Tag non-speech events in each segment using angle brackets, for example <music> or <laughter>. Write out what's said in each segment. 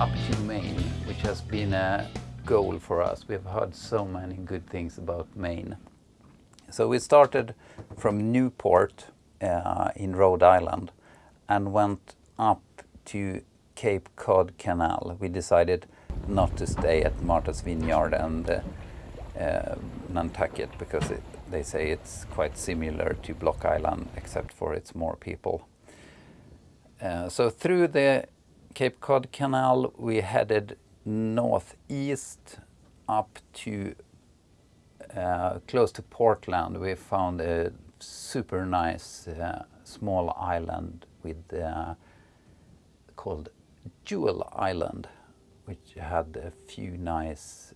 up to Maine, which has been a goal for us. We've heard so many good things about Maine. So we started from Newport uh, in Rhode Island and went up to Cape Cod Canal. We decided not to stay at Martha's Vineyard and uh, uh, Nantucket because it, they say it's quite similar to Block Island except for it's more people. Uh, so through the Cape Cod Canal we headed northeast up to uh, close to Portland. We found a super nice uh, small island with uh, called Jewel Island which had a few nice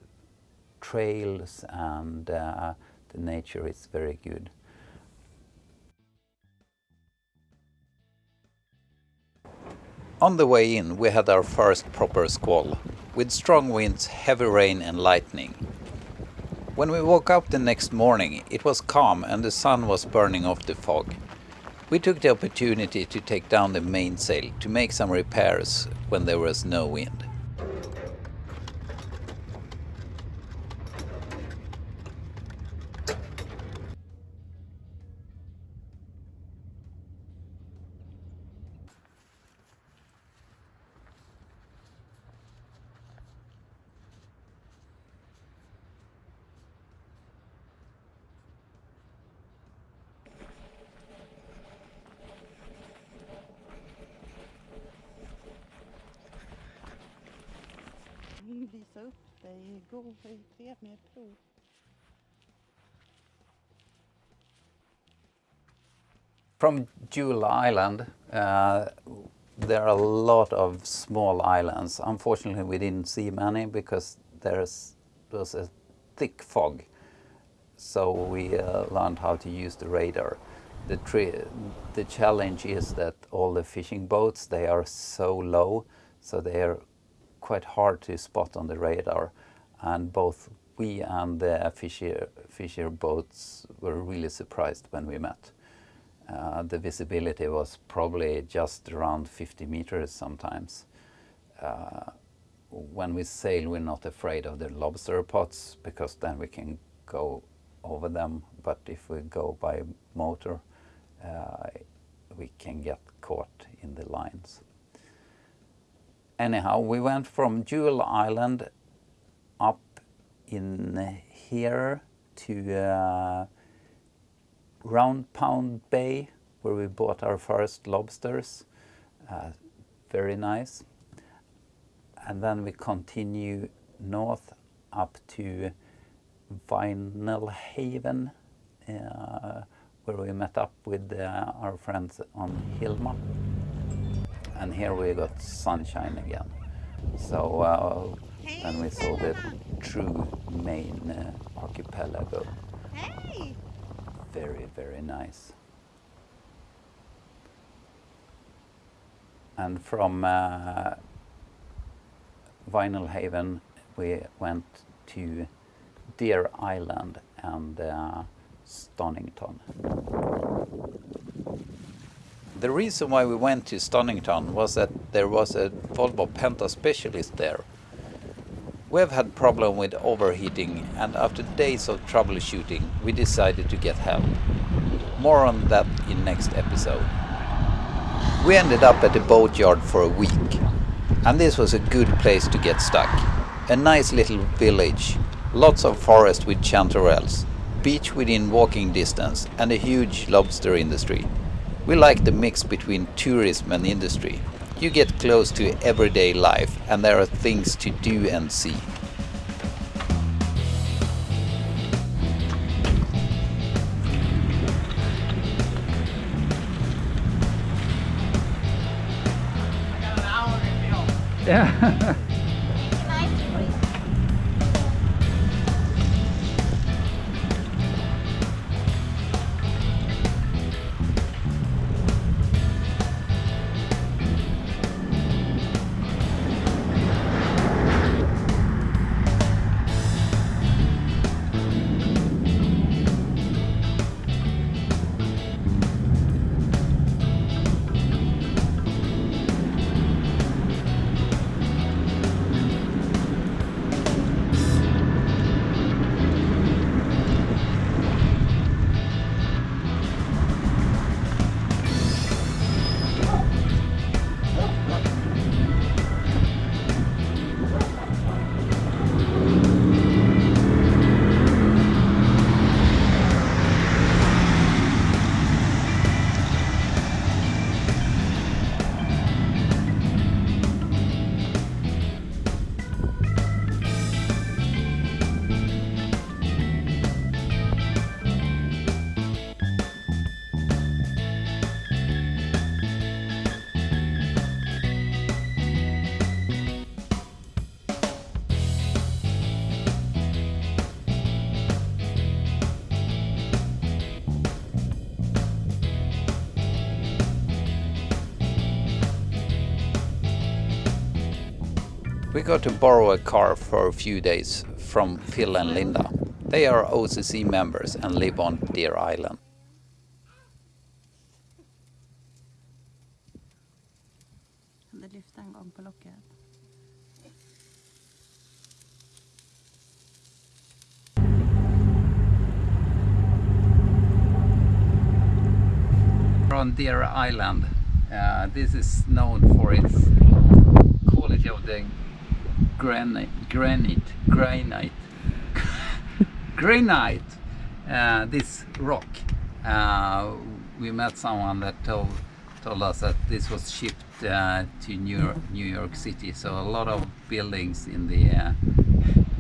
trails and uh, the nature is very good. On the way in we had our first proper squall, with strong winds, heavy rain and lightning. When we woke up the next morning it was calm and the sun was burning off the fog. We took the opportunity to take down the mainsail to make some repairs when there was no wind. Visa upp dig igår. Det är prov. From Jewel Island, uh, there are a lot of small islands. Unfortunately, we didn't see many because there's was a thick fog. So we uh, learned how to use the radar. The, the challenge is that all the fishing boats, they are so low, so they are quite hard to spot on the radar. And both we and the fisher, fisher boats were really surprised when we met. Uh, the visibility was probably just around 50 meters sometimes. Uh, when we sail, we're not afraid of the lobster pots because then we can go over them. But if we go by motor, uh, we can get caught in the lines. Anyhow, we went from Jewel Island up in here to uh, Round Pond Bay where we bought our first lobsters. Uh, very nice. And then we continue north up to Vinalhaven uh, where we met up with uh, our friends on Hilma. And here we got sunshine again. So uh, then we saw the true Maine uh, archipelago. Hej! Very, very nice. And from uh, Vinalhaven we went to Deer Island and uh, Stonington. The reason why we went to Stonington was that there was a Volvo Penta specialist there. We have had problem with overheating and after days of troubleshooting we decided to get help. More on that in next episode. We ended up at the boatyard for a week and this was a good place to get stuck. A nice little village, lots of forest with chanterelles, beach within walking distance and a huge lobster industry. We like the mix between tourism and industry. You get close to everyday life and there are things to do and see. Yeah. <laughs> got to borrow a car for a few days from Phil and Linda. They are OCC members and live on Deer Island. Det lyfte en gång på locket. We're on Deer Island. Uh, this is known for its quality of the granite, granite, granite, <laughs> granite. Uh, this rock. Uh, we met someone that told told us that this was shipped uh, to New York, New York City. So a lot of buildings in the uh,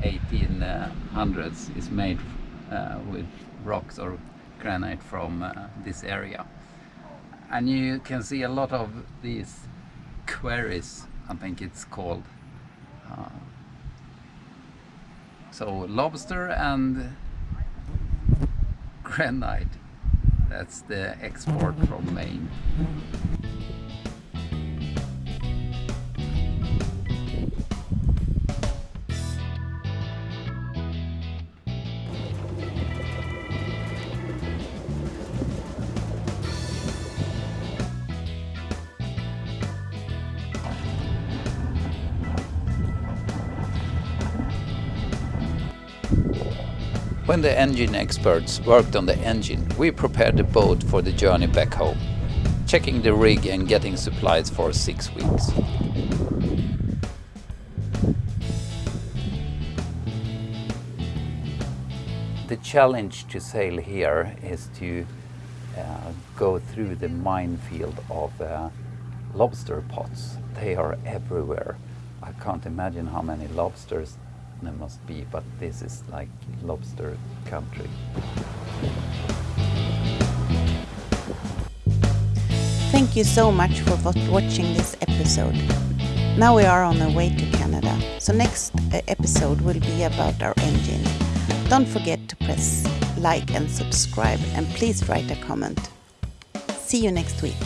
1800s is made uh, with rocks or granite from uh, this area and you can see a lot of these quarries I think it's called uh, so lobster and granite. That's the export from Maine When the engine experts worked on the engine, we prepared the boat for the journey back home, checking the rig and getting supplies for six weeks. The challenge to sail here is to uh, go through the minefield of uh, lobster pots. They are everywhere. I can't imagine how many lobsters there must be, but this is like lobster country. Thank you so much for watching this episode. Now we are on our way to Canada, so next uh, episode will be about our engine. Don't forget to press like and subscribe, and please write a comment. See you next week.